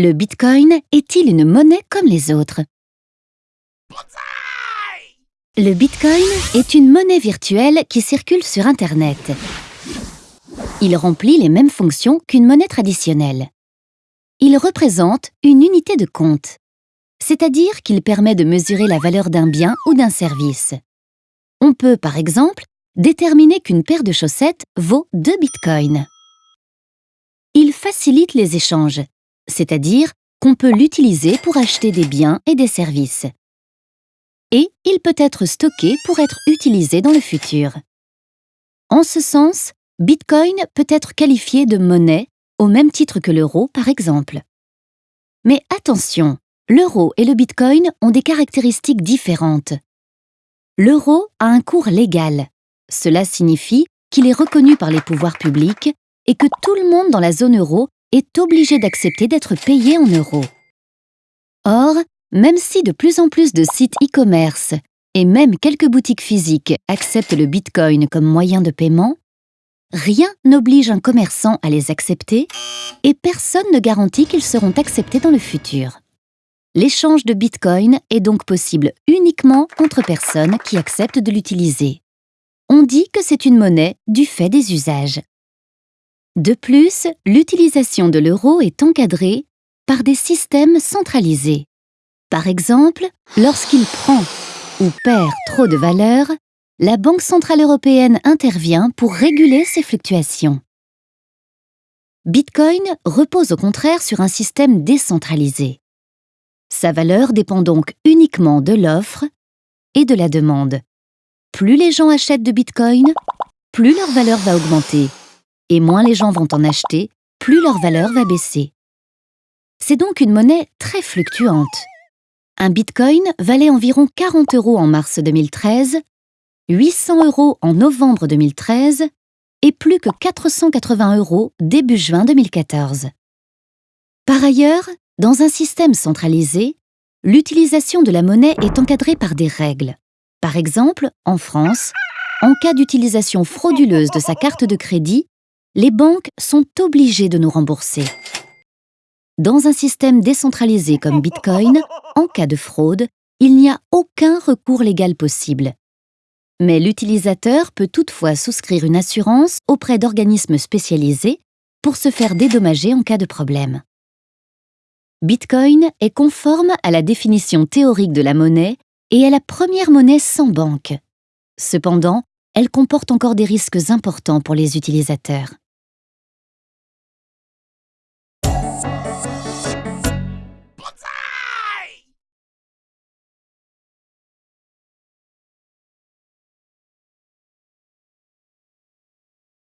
Le Bitcoin est-il une monnaie comme les autres? Le Bitcoin est une monnaie virtuelle qui circule sur Internet. Il remplit les mêmes fonctions qu'une monnaie traditionnelle. Il représente une unité de compte, c'est-à-dire qu'il permet de mesurer la valeur d'un bien ou d'un service. On peut, par exemple, déterminer qu'une paire de chaussettes vaut 2 bitcoins. Il facilite les échanges, c'est-à-dire qu'on peut l'utiliser pour acheter des biens et des services. Et il peut être stocké pour être utilisé dans le futur. En ce sens, Bitcoin peut être qualifié de monnaie au même titre que l'euro, par exemple. Mais attention, l'euro et le Bitcoin ont des caractéristiques différentes. L'euro a un cours légal. Cela signifie qu'il est reconnu par les pouvoirs publics et que tout le monde dans la zone euro est obligé d'accepter d'être payé en euros. Or, même si de plus en plus de sites e-commerce et même quelques boutiques physiques acceptent le Bitcoin comme moyen de paiement, rien n'oblige un commerçant à les accepter et personne ne garantit qu'ils seront acceptés dans le futur. L'échange de Bitcoin est donc possible uniquement entre personnes qui acceptent de l'utiliser. On dit que c'est une monnaie du fait des usages. De plus, l'utilisation de l'euro est encadrée par des systèmes centralisés. Par exemple, lorsqu'il prend ou perd trop de valeur, la Banque centrale européenne intervient pour réguler ces fluctuations. Bitcoin repose au contraire sur un système décentralisé. Sa valeur dépend donc uniquement de l'offre et de la demande. Plus les gens achètent de Bitcoin, plus leur valeur va augmenter et moins les gens vont en acheter, plus leur valeur va baisser. C'est donc une monnaie très fluctuante. Un bitcoin valait environ 40 euros en mars 2013, 800 euros en novembre 2013 et plus que 480 euros début juin 2014. Par ailleurs, dans un système centralisé, l'utilisation de la monnaie est encadrée par des règles. Par exemple, en France, en cas d'utilisation frauduleuse de sa carte de crédit, les banques sont obligées de nous rembourser. Dans un système décentralisé comme Bitcoin, en cas de fraude, il n'y a aucun recours légal possible. Mais l'utilisateur peut toutefois souscrire une assurance auprès d'organismes spécialisés pour se faire dédommager en cas de problème. Bitcoin est conforme à la définition théorique de la monnaie et est la première monnaie sans banque. Cependant, elle comporte encore des risques importants pour les utilisateurs.